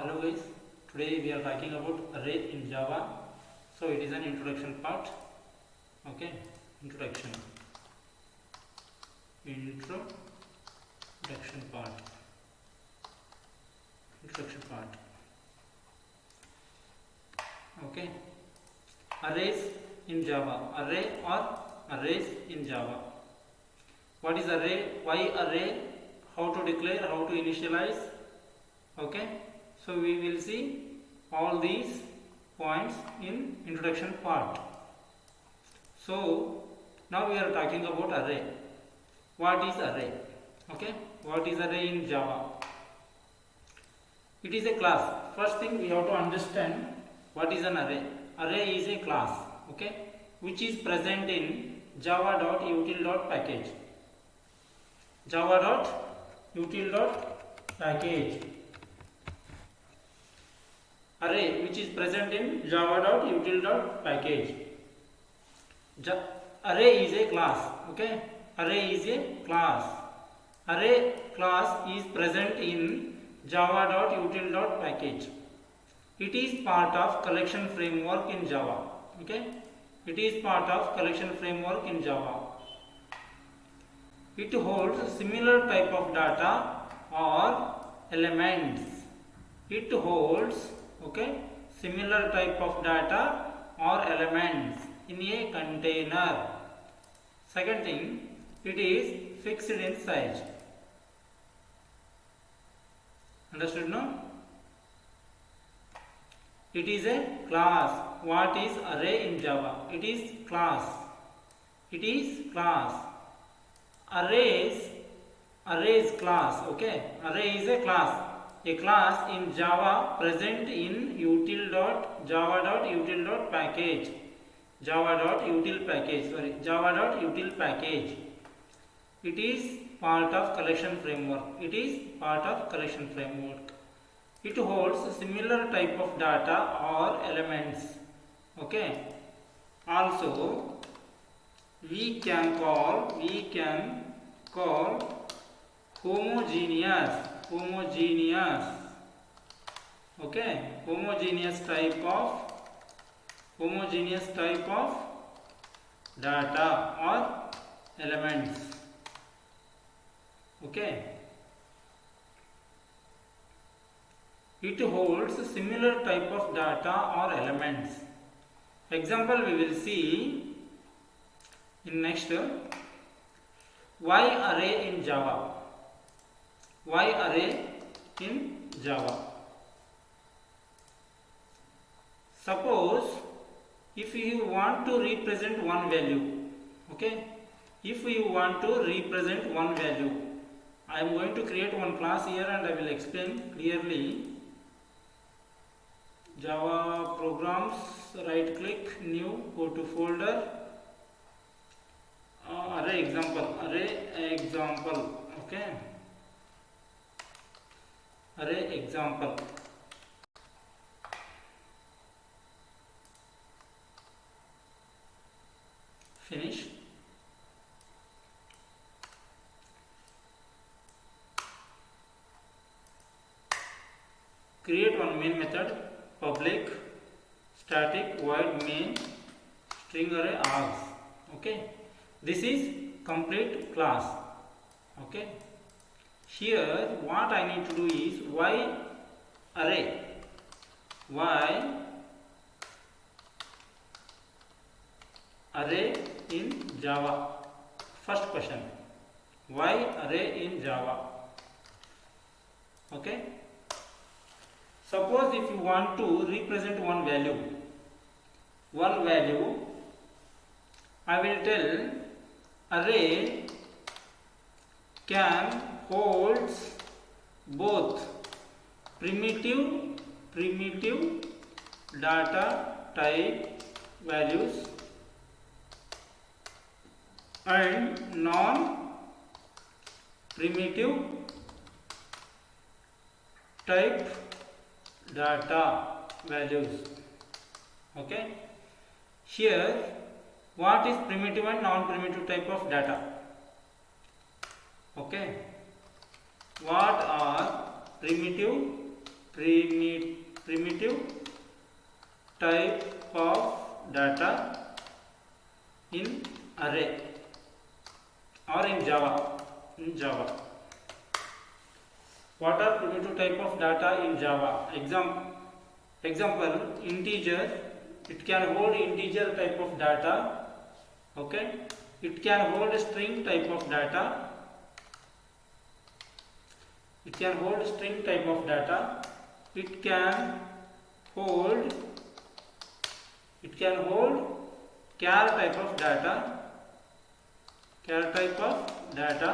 hello guys today we are talking about array in java. So it is an introduction part. Okay introduction. Introduction part. Introduction part. Okay. Arrays in java. Array or arrays in java. What is array? Why array? How to declare? How to initialize? Okay so we will see all these points in introduction part. So now we are talking about array. What is array? Okay? What is array in java? It is a class. First thing we have to understand what is an array. Array is a class okay? Which is present in java.util.package java.util.package array which is present in java.util.package ja array is a class okay? Array is a class. Array class is present in java.util.package it is part of collection framework in java okay? It is part of collection framework in java. It holds similar type of data or elements. It holds okay? Similar type of data or elements in a container. Second thing it is fixed in size. Understood no? It is a class. What is array in java? It is class. It is class. Arrays arrays class okay? Array is a class a class in java present in util dot java dot util dot package java dot util package sorry java dot util package. It is part of collection framework. It is part of collection framework. It holds similar type of data or elements. Okay. Also we can call we can call homogeneous homogeneous. Okay? Homogeneous type of homogeneous type of data or elements. Okay? It holds similar type of data or elements. Example we will see in next why array in java why array in java. Suppose if you want to represent one value okay? If you want to represent one value i am going to create one class here and i will explain clearly. Java programs right click new go to folder. Uh, array example array example okay array example finish create on main method public static void main string array args okay this is complete class okay? Here what i need to do is why array. Why array in java. First question. Why array in java. Okay? Suppose if you want to represent one value one value i will tell array can holds both primitive primitive data type values and non primitive type data values. Okay? Here what is primitive and non primitive type of data? Okay what are primitive primi- primitive type of data in array or in java? In java. What are primitive type of data in java? Example example integer. It can hold integer type of data okay? It can hold string type of data it can hold string type of data. It can hold it can hold char type of data. Char type of data.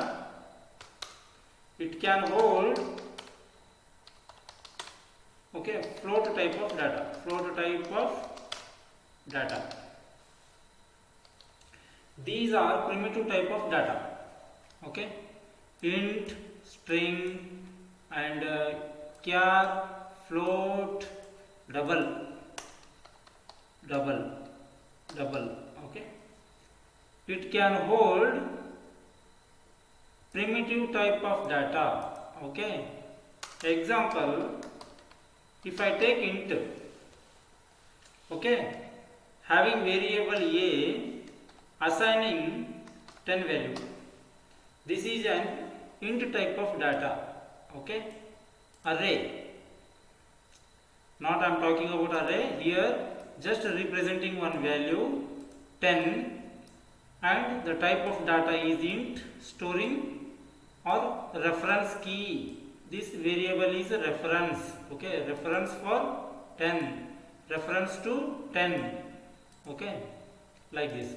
It can hold okay float type of data. Float type of data. These are primitive type of data okay. Int string and uh, float double? Double. Double. Okay. It can hold primitive type of data. Okay. Example if i take int okay having variable a assigning 10 value. This is an int type of data okay? Array. Not i am talking about array. Here just representing one value 10 and the type of data is int storing or reference key. This variable is a reference. Okay? Reference for 10 reference to 10 okay? Like this.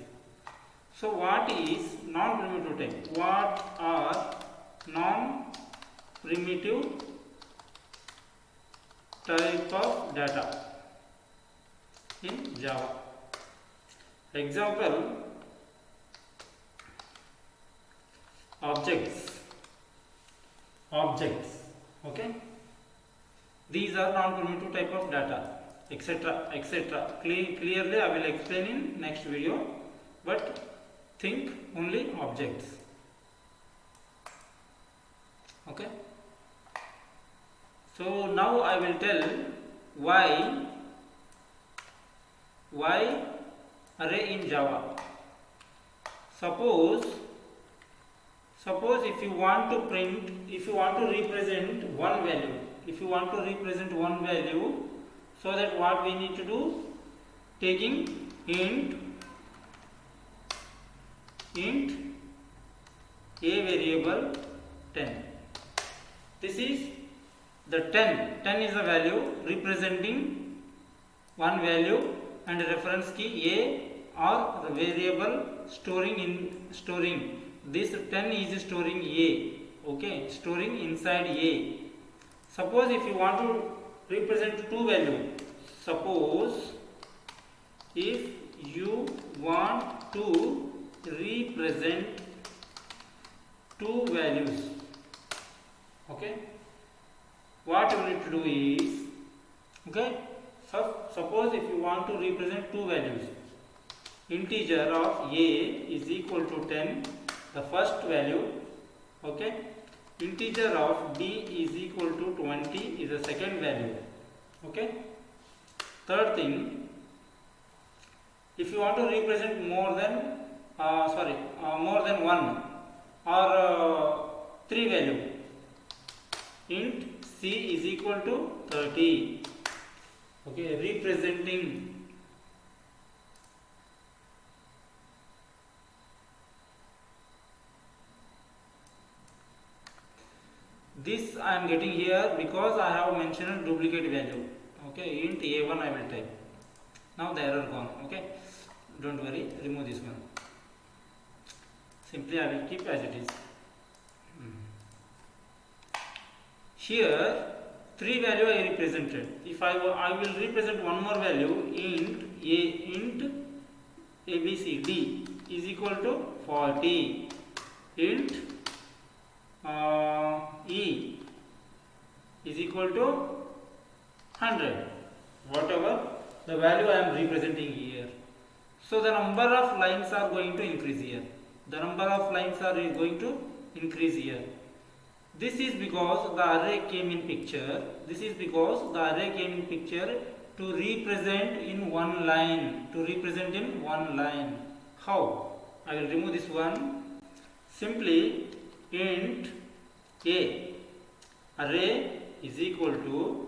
So what is non primitive type? What are non primitive type of data in java. Example objects. Objects okay? These are non-primitive type of data etc etc Cle- clearly i will explain in next video but think only objects. Okay so now i will tell why why array in java. Suppose suppose if you want to print if you want to represent one value if you want to represent one value so that what we need to do? Taking int int a variable 10 this is the 10 10 is a value representing one value and reference key a or the variable storing in storing. This 10 is storing a okay? Storing inside a. Suppose if you want to represent two value suppose if you want to represent two values okay what you need to do is okay so suppose if you want to represent two values. Integer of a is equal to 10 the first value okay. Integer of b is equal to 20 is the second value okay. Third thing if you want to represent more than uh, sorry uh, more than one or uh, three value int c is equal to 30 okay representing this I am getting here because I have mentioned duplicate value. Okay int a1 I will type now the error gone. Okay don't worry remove this one. Simply I will keep as it is Hmm. Here three value I represented. If I, I will represent one more value int a int abcd is equal to 40 int uh, e is equal to 100 whatever the value I am representing here. So the number of lines are going to increase here. The number of lines are going to increase here this is because the array came in picture. This is because the array came in picture to represent in one line to represent in one line. How? I will remove this one. Simply int a. Array is equal to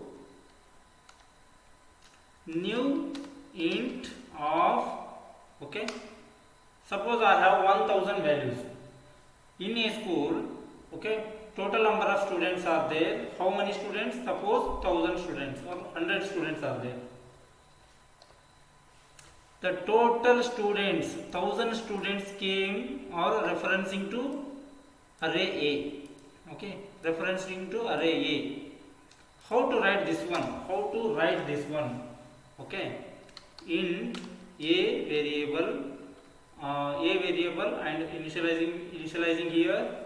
new int of okay. Suppose i have 1000 values. In a school okay total number of students are there. How many students? Suppose 1000 students or 100 students are there. The total students 1000 students came or referencing to array a. Okay? Referencing to array a. How to write this one? How to write this one? Okay? In a variable uh, a variable and initializing initializing here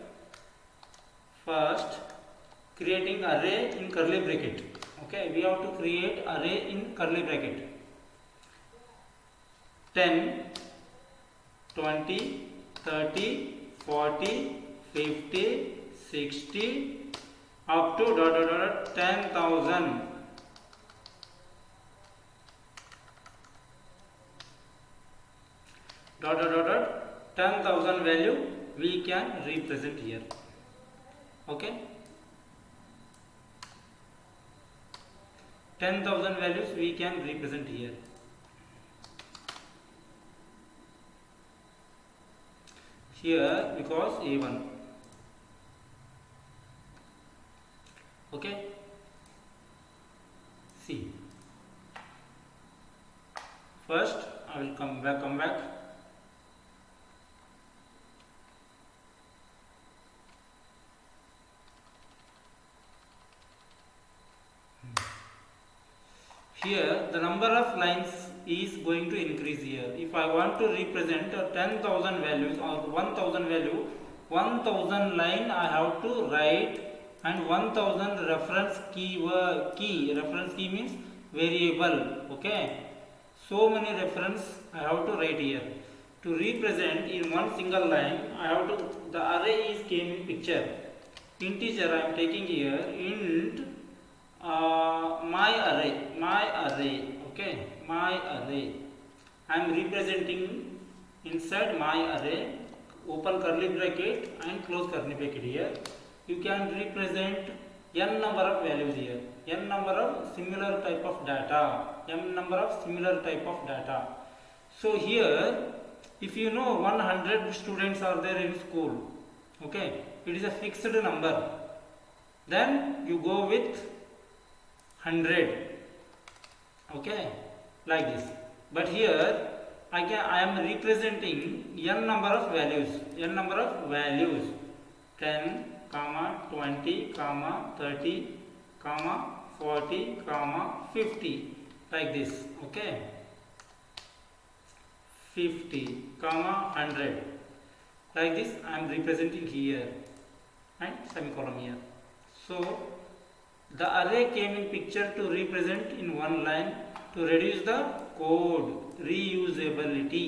first creating array in curly bracket. Okay we have to create array in curly bracket. 10 20 30 40 50 60 up to dot dot dot 10000 dot dot dot dot 10000 value we can represent here okay? 10000 values we can represent here. Here because a1 okay? See first i will come back come back here the number lines is going to increase here. If I want to represent a 10,000 values or 1000 value 1000 line I have to write and 1000 reference keyword key. Reference key means variable okay? So many reference I have to write here. To represent in one single line I have to the array is came in picture. Integer I am taking here int uh, my array my array okay my array. I am representing inside my array. Open curly bracket and close curly bracket here. You can represent n number of values here. N number of similar type of data. N number of similar type of data. So here if you know 100 students are there in school okay it is a fixed number. Then you go with 100 okay? Like this. But here I can I am representing n number of values. n number of values. 10 comma 20 comma 30 comma 40 comma 50 like this. Okay? 50 comma 100 like this I am representing here. And semicolon here. So the array came in picture to represent in one line to reduce the code reusability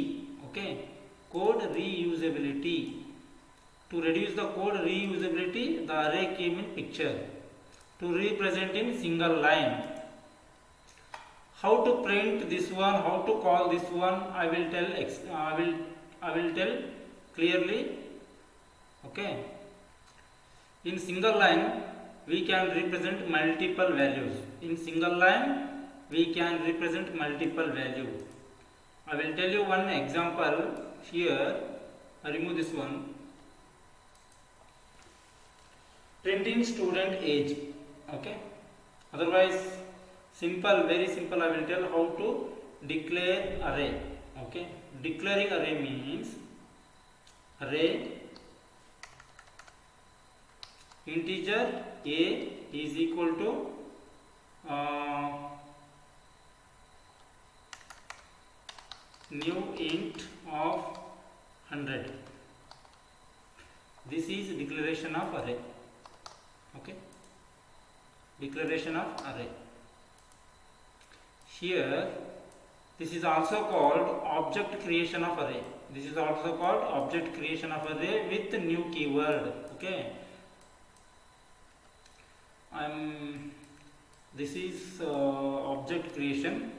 okay? Code reusability. To reduce the code reusability the array came in picture to represent in single line. How to print this one? How to call this one? I will tell i will i will tell clearly okay? In single line we can represent multiple values. In single line we can represent multiple value. I will tell you one example here. I remove this one. Printing student age. Okay? Otherwise simple very simple i will tell how to declare array. Okay? Declaring array means array integer a is equal to uh, new int of 100 this is declaration of array. Okay? Declaration of array. Here this is also called object creation of array. This is also called object creation of array with new keyword. Okay I'm this is uh, object creation.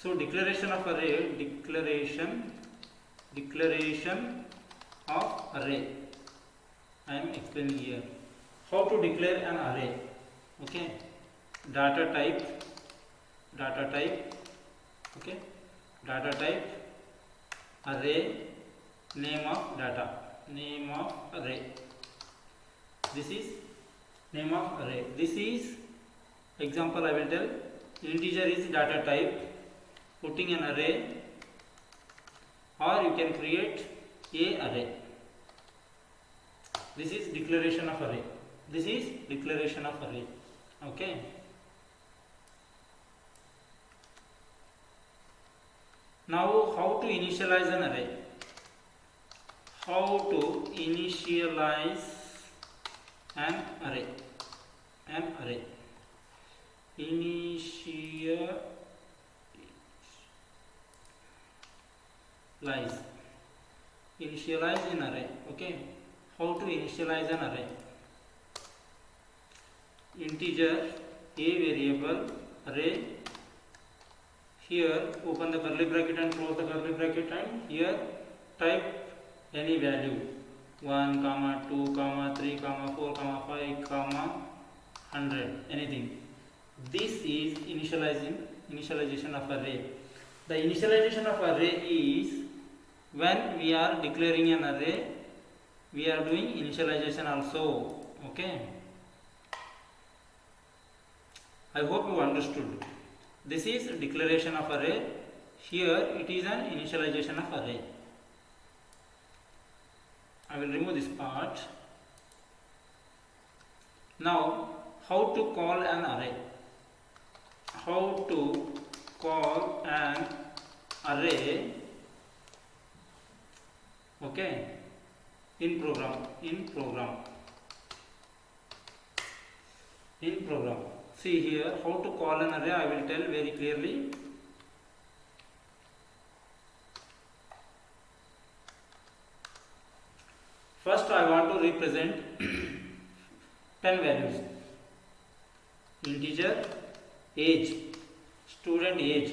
So declaration of array declaration declaration of array. I am explaining here. How to declare an array? Okay. Data type data type okay. Data type array name of data name of array. This is name of array. This is example i will tell integer is data type putting an array or you can create a array. This is declaration of array. This is declaration of array. Okay? Now how to initialize an array? How to initialize an array an array initialize initialize an array. Okay. How to initialize an array? Integer a variable array. Here open the curly bracket and close the curly bracket and here type any value 1 comma 2 comma 3 comma 4 comma 5 comma 100 anything. This is initializing initialization of array the initialization of array is when we are declaring an array we are doing initialization also okay? I hope you understood. This is declaration of array here it is an initialization of array I will remove this part. Now how to call an array? How to call an array okay in program in program. In program. See here how to call an array I will tell very clearly Represent 10 values integer age student age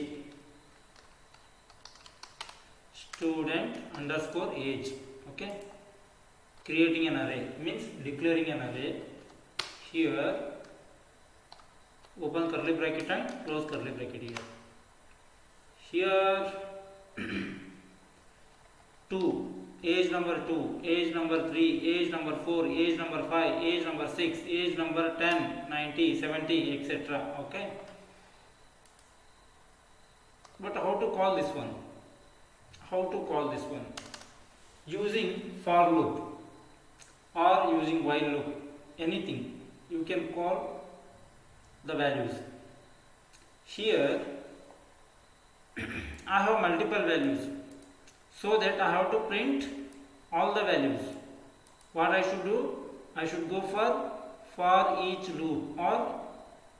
student underscore age okay creating an array means declaring an array here open curly bracket and close curly bracket here here 2 age number 2 age number 3 age number 4 age number 5 age number 6 age number 10 90 70 etc okay? But how to call this one? How to call this one? Using for loop or using while loop anything you can call the values. Here I have multiple values so that I have to print all the values. What I should do? I should go for for each loop or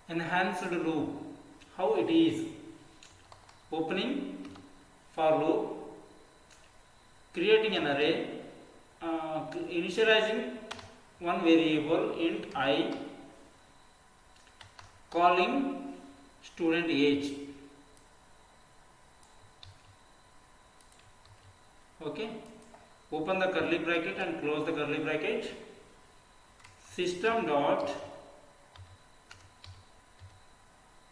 enhanced loop. How it is? Opening for loop creating an array uh, initializing one variable int i calling student age okay. Open the curly bracket and close the curly bracket. System dot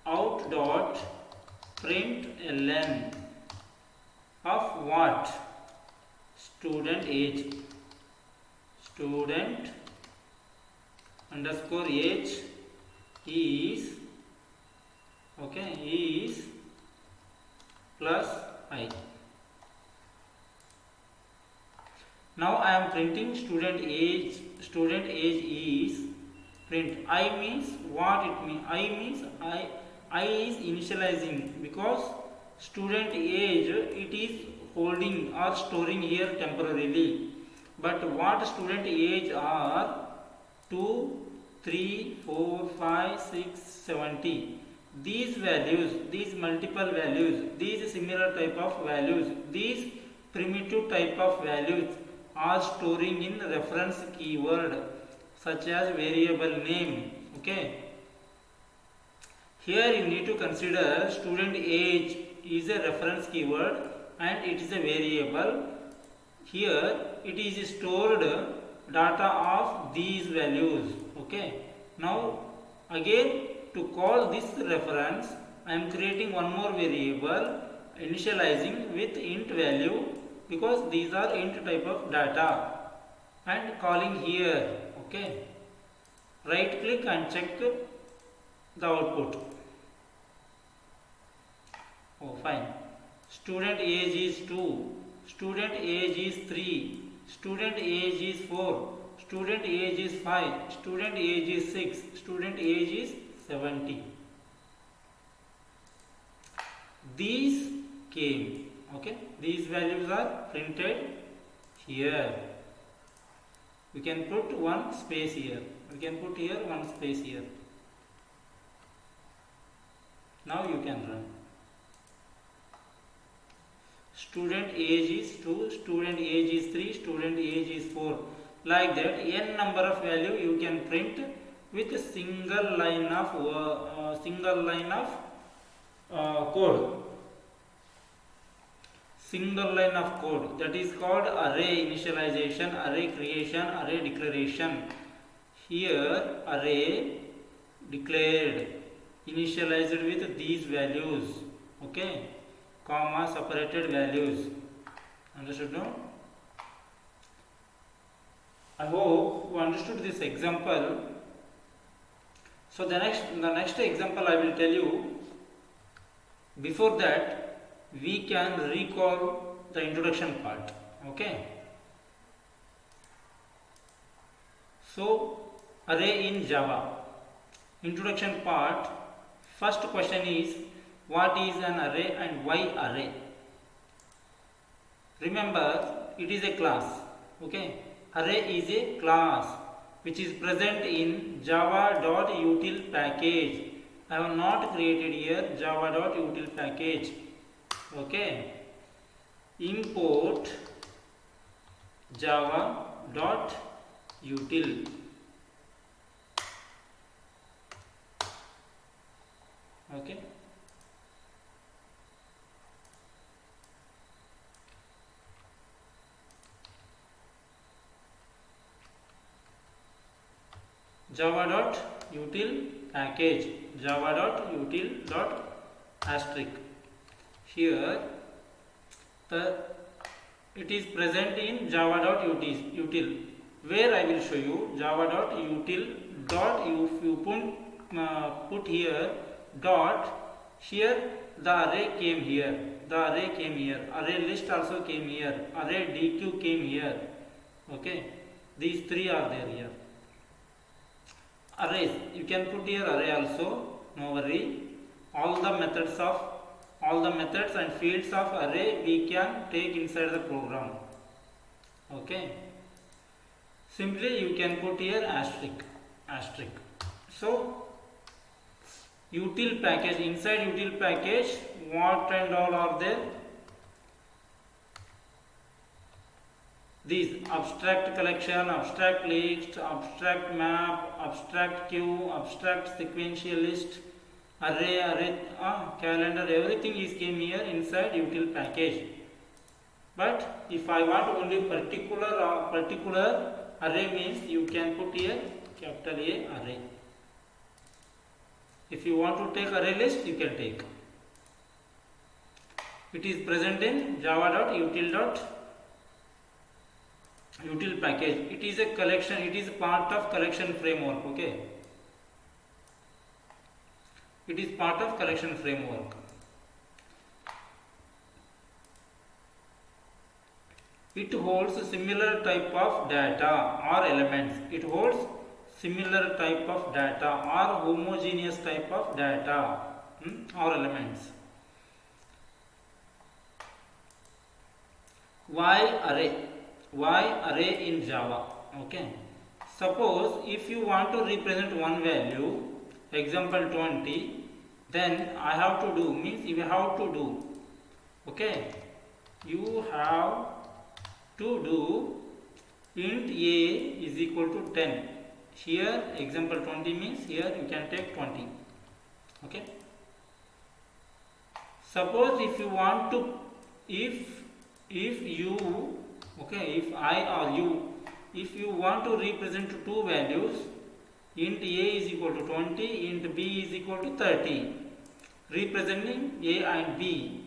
out dot print ln of what? Student age. Student underscore age is okay is plus i now i am printing student age student age is print. I means what it means i means i i is initializing because student age it is holding or storing here temporarily. But what student age are? 2 3 4 5 6 70 these values these multiple values these similar type of values these primitive type of values are storing in reference keyword such as variable name okay? Here you need to consider student age is a reference keyword and it is a variable. Here it is stored data of these values okay? Now again to call this reference i am creating one more variable initializing with int value because these are int type of data and calling here okay? Right click and check the output. Oh fine. Student age is 2 student age is 3 student age is 4 student age is 5 student age is 6 student age is 70 these came okay? These values are printed here. We can put one space here. We can put here one space here. Now you can run. Student age is 2 student age is 3 student age is 4 like that n number of value you can print with a single line of uh, uh, single line of uh, code single line of code. That is called array initialization array creation array declaration. Here array declared initialized with these values. Okay? Comma separated values. Understood no? I hope you understood this example. So the next the next example i will tell you. Before that we can recall the introduction part okay? So array in java. Introduction part first question is what is an array and why array? Remember it is a class okay? Array is a class which is present in java.util package. I have not created here java.util package okay? Import java dot util okay? Java dot util package java dot util dot asterisk here the it is present in java dot util, util where I will show you java dot util dot you, you put, uh, put here dot here the array came here the array came here array list also came here array dq came here okay? These three are there here. Arrays you can put here array also no worry. All the methods of all the methods and fields of array we can take inside the program. Okay? Simply you can put here asterisk asterisk. So util package inside util package what and all are there? These abstract collection abstract list abstract map abstract queue abstract sequential list array array uh, calendar everything is came here inside util package. But if i want only particular uh, particular array means you can put here capital a array. If you want to take array list you can take. It is present in java.util util package. It is a collection it is part of collection framework okay it is part of collection framework. It holds similar type of data or elements. It holds similar type of data or homogeneous type of data hmm, or elements. Why array why array in java okay. Suppose if you want to represent one value example 20 then i have to do means you have to do okay you have to do int a is equal to 10 here example 20 means here you can take 20 okay. Suppose if you want to if if you okay if i or you if you want to represent two values int a is equal to 20 int b is equal to 30 representing a and b.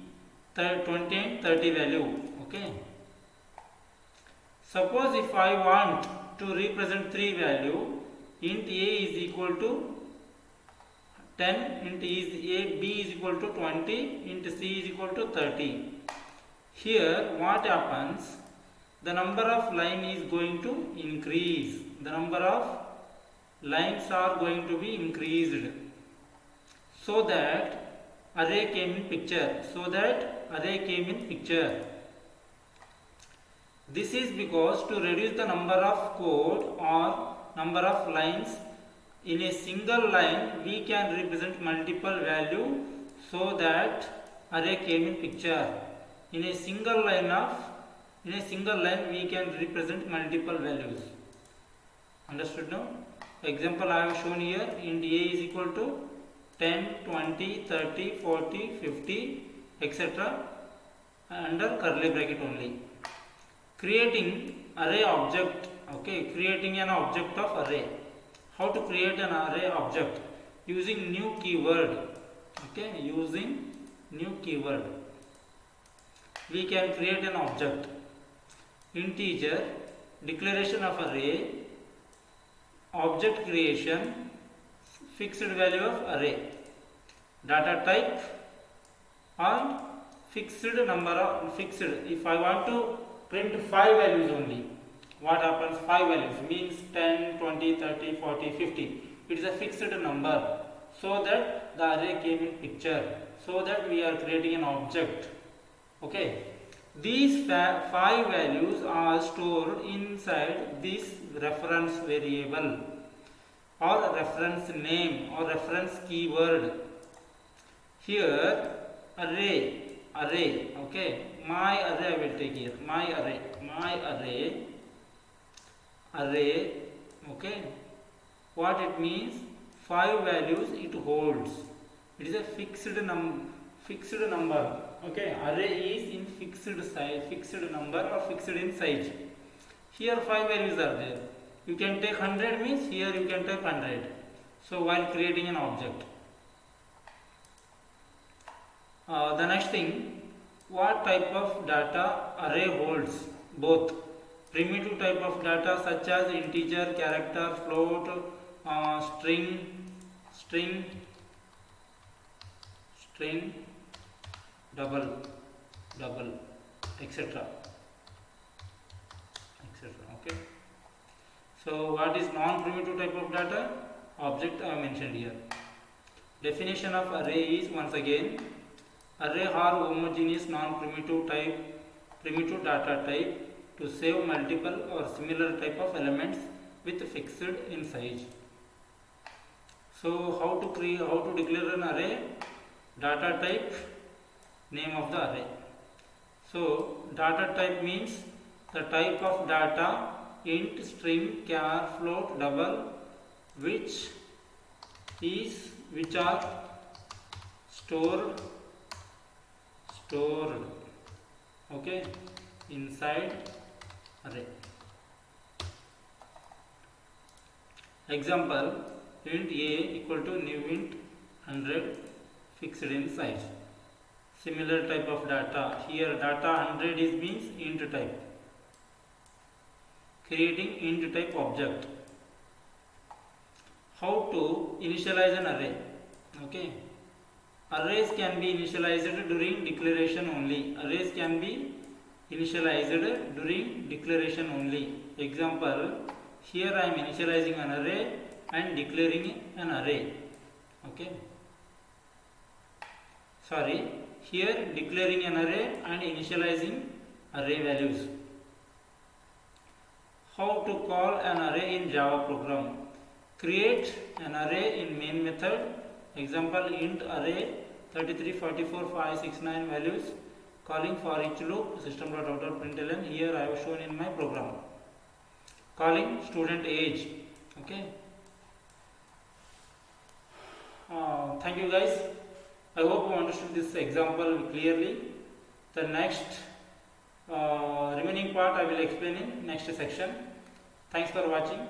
20 and 30 value okay? Suppose if i want to represent three value int a is equal to 10 int is a b is equal to 20 int c is equal to 30 here what happens? The number of line is going to increase. The number of lines are going to be increased so that array came in picture so that array came in picture. This is because to reduce the number of code or number of lines in a single line we can represent multiple value so that array came in picture. In a single line of in a single line we can represent multiple values. Understood now example i have shown here int a is equal to 10 20 30 40 50 etc under curly bracket only. Creating array object okay creating an object of array. How to create an array object? Using new keyword okay using new keyword. We can create an object. Integer declaration of array object creation fixed value of array data type and fixed number of fixed if i want to print five values only what happens? 5 values means 10 20 30 40 50 it is a fixed number. So that the array came in picture. So that we are creating an object. Okay? These five values are stored inside this reference variable or reference name or reference keyword. Here array array okay? My array i will take here. My array my array array okay? What it means? Five values it holds. It is a fixed num fixed number okay? Array is in fixed size fixed number or fixed in size. Here five values are there you can take 100 means here you can take 100 so while creating an object. Uh, the next thing what type of data array holds? Both. Primitive type of data such as integer character float uh, string string string double double etc etc okay so what is non primitive type of data object i mentioned here definition of array is once again array are homogeneous non primitive type primitive data type to save multiple or similar type of elements with fixed in size. So how to create, how to declare an array? Data type, name of the array. So data type means the type of data int, string, char, float, double, which is which are stored stored okay inside array. Example int a equal to new int 100 fixed in size. Similar type of data. Here data 100 is means int type. Creating int type object. How to initialize an array? Okay. Arrays can be initialized during declaration only. Arrays can be initialized during declaration only. Example, here I am initializing an array and declaring an array. Okay. Sorry, here declaring an array and initializing array values. How to call an array in Java program? Create an array in main method. Example, int array 33, 44, 5, 6, 9 values. Calling for each loop system.out.println here I have shown in my program. Calling student age. Okay. Uh, thank you guys. I hope you understood this example clearly. The next uh, remaining part i will explain in next section thanks for watching